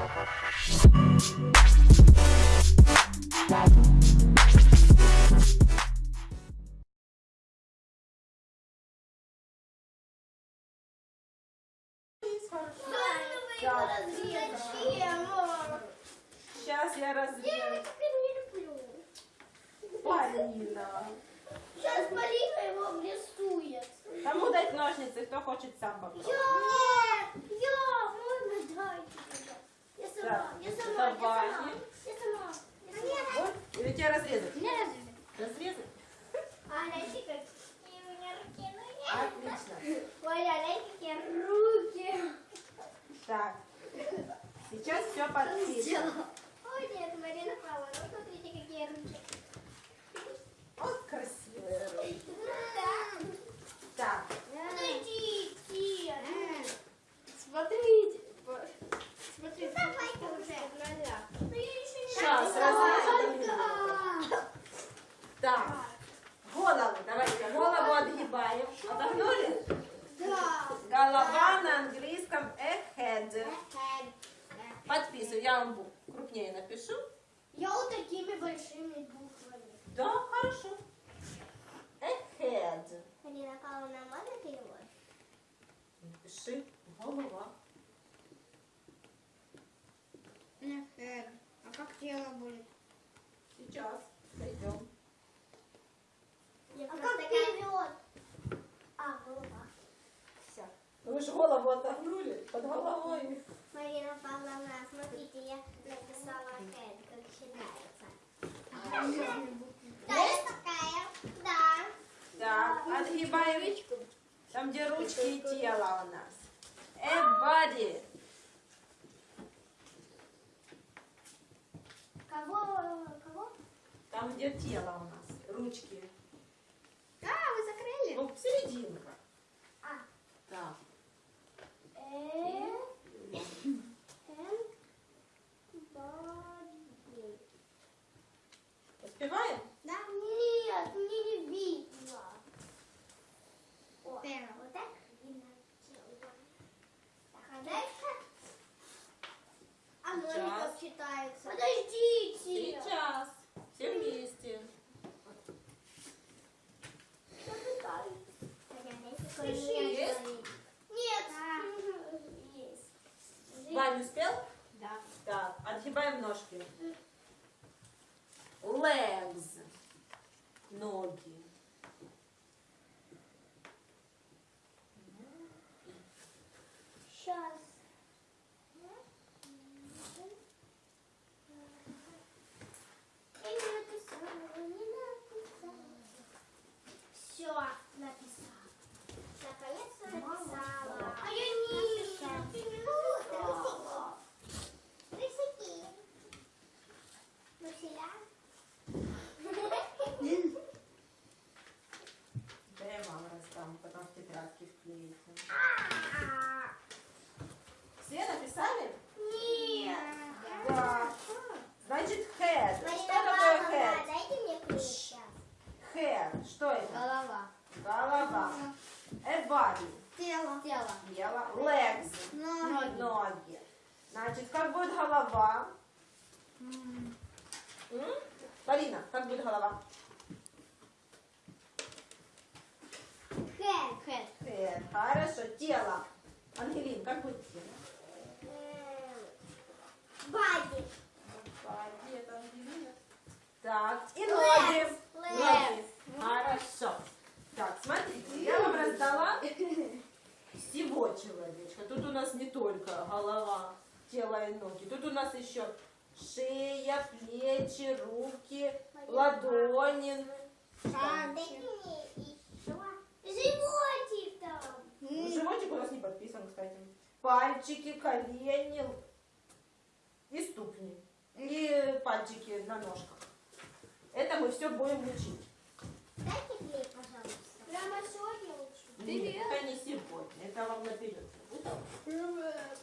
Сейчас я разрежу. Полина. Сейчас Полина его обрисует. Кому дать ножницы, кто хочет сам попробовать? Я! Я! Можно дайте. Я сама, я сама, я сама. Я сама. Вот. Или тебе разрезать? Не разве? Разрезать? А, знаете, какие у меня руки? Ну. Отлично. А знаете, какие руки? Так. Сейчас все подпишем. Ой, нет, Марина права. Ну, смотрите, какие руки. Вот красивые руки. Да. Так. Подождите. Смотрите. Смотрите. Давайте уже. Ну, я еще не Сейчас разрежем. Так. Голову. Давайте голову отгибаем. Отогнули? Да. Голова на английском a head. Подписываю. Я вам крупнее напишу. Я вот такими большими буквами. Да, хорошо. A head. Полина Павловна, можно перевод? Напиши голова. А как тело будет? Сейчас. Пойдем. А как перевод? А, голова. Все. Вы же голову отогнули под головой. Марина Павловна, смотрите, я написала head, как считается. Да, есть такая. Да. Так, отгибаем. Там, где ручки и тело у нас. Body. Кого? Кого? Там, где тело у нас. Ручки. А, вы закрыли? Ну, серединка. А. Так. Э. М. Body. Успеваем? Да? Нет, мне не видно. О, Первое. вот так видно тело. Так, а дальше? А ноги Сейчас. Как читается? Подождите. Сейчас. Все вместе. Есть? Нет. Есть. Вань успел? Да. Так, отгибаем ножки. Legs. Ноги. Сейчас. Я не написала, не написала. Все, написала. Наконец-то написала. А я не написала. Рисуки. Василя. Да я вам раздам, потом в тетрадке вклеите. Все написали? Нет. Да. Значит, head. Марина Что такое Павловна, head? дайте мне ключ сейчас. Head. Что это? Голова. Голова. A body. Тело. Тело. Тело. Legs. Ноги. Ноги. Значит, как будет голова? М? Полина, как будет голова? Head. Head. Head. Хорошо. Тело. Ангелин, как будет тело? Body, это Ангелина. Так, и ноги. Legs. Ноги. Хорошо. Так, смотрите, я вам раздала всего человечка. Тут у нас не только голова, тело и ноги. Тут у нас еще шея, плечи, руки, ладони. Животик там. Ну, Животик у нас не подписан, кстати. Пальчики, колени и ступни. И пальчики на ножках. Это мы все будем учить. Дайте клей, пожалуйста. Прямо сегодня учу. Нет, это не сегодня. Это вам наперед.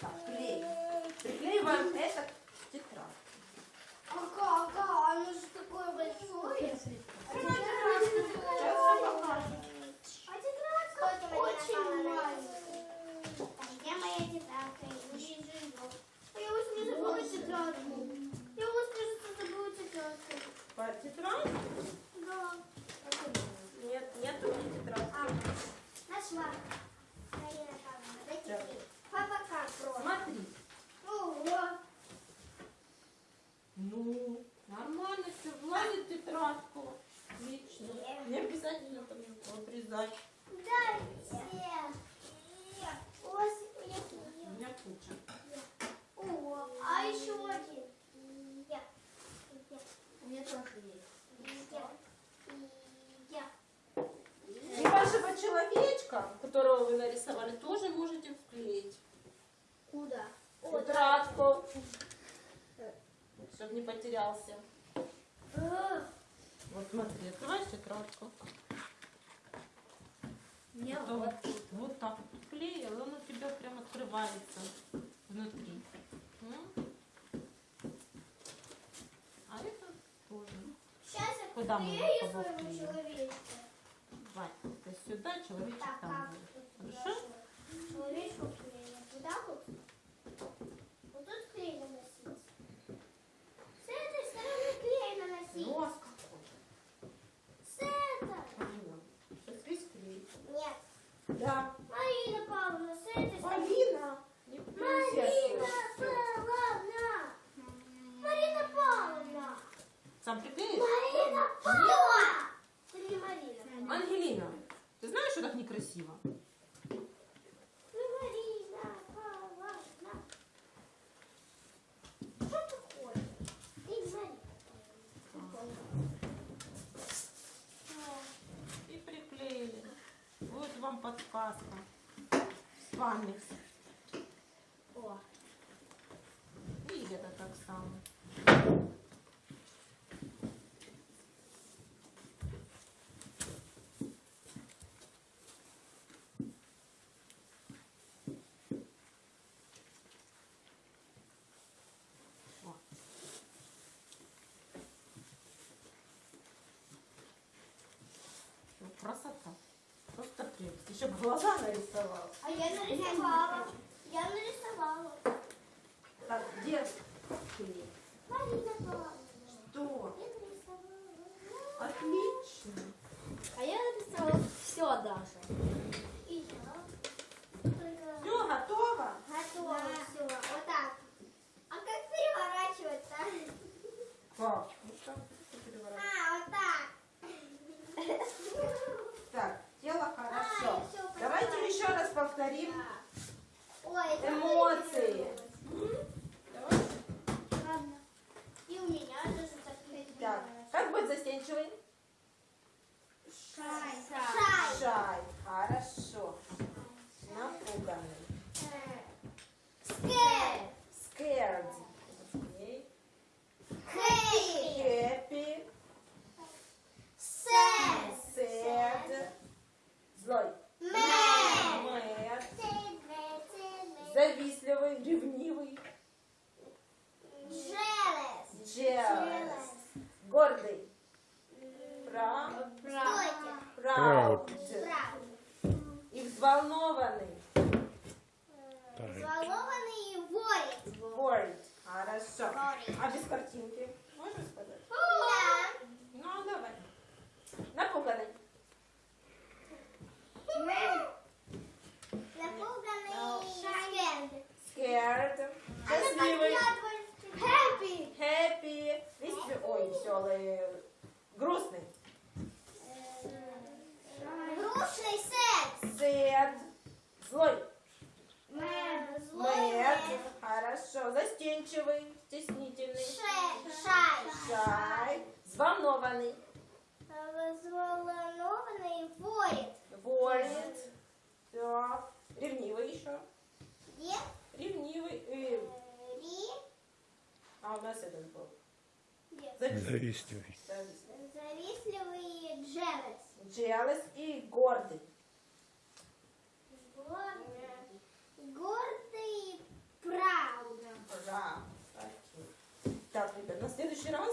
Так, клей. Приклеиваем это к тетрадке. Ага, ага, оно же такое большое. А я. А маленькая. Где моя тетрадка? Я не вижу ее. Я уже не обязательно там его обрезать. Дайте. Ось, я У меня куча. О, а еще один. Я. Я. У меня тоже есть. Я. Я. И вашего человечка, которого вы нарисовали, тоже можете вклеить. Куда? Тетрадку. Чтобы не потерялся. Вот смотри, открываешь тетрадку. Мне Потом вот. вот так вот вклеил, он у тебя прям открывается внутри. А это тоже. Сейчас я Куда мы его своего ты сюда, человечек Так, там будет. Хорошо? туда Человечку вот. Вот тут клей наносить. С этой стороны клей наносить. Нос какой. С этой. Полина, Сейчас весь клей. Нет. Да. Марина Павловна, с этой стороны. Полина. Не Марина присядь. Павловна. Марина Павловна. Сам приклеишь? Марина Павловна. Ты не Марина. Ангелина, ты знаешь, что так некрасиво? Ну, Марина Павловна. Что такое? Ты не Марина. И приклеили. Вот вам подсказка. С вами. О. И это так само. Красота. Прелесть. Еще бы глаза нарисовал. А я нарисовала. Я нарисовала. Так, где клей? Марина Павловна. Что? Я нарисовала. Отлично. А я написала все даже. И я. Только Все, готово? готово Да. все. Вот так. А как переворачивать-то? Как? Ну, как ты переворачиваешь? А, вот так. Так, дело А, хорошо. я всё поняла. Давайте еще раз повторим. Ой, это Эмоции. М? Давай. Ладно. И у меня тоже так Так, как быть застенчивый? Шай. Шай. Шай. Хорошо. Напуганный. Скэр. Scared. Окей. Хэй. Happy. Сэд. Sad. Злой. Мэр. Mad. Завистливый. Ревнивый. Jealous. Jealous. Гордый. Proud. Стойте. Proud. Правда. И взволнованный. Взволнованный и worried. Worried. Хорошо. Worried. А без картинки? Можно сказать? Да. Ну, давай. Напуганный. Напуганный. Scared. Scared. Она Счастливый. подглядывает. Happy. Happy. Весел- Ой, веселый. Грустный. Грустный sad. Sad. Злой. Mad. Злой. Mad. Хорошо. Застенчивый. Стеснительный. Ше- Шай. Shy. Взволнованный. Взволнованный worried. Worried. Так. Ревнивый еще. Где? Ревнивый. э, Ри. А у нас этот был. Завистливый. Завистливый. Завистливый. И jealous. Jealous и. Гордый. Гордый и proud. Да. Так, ребят, на следующий раз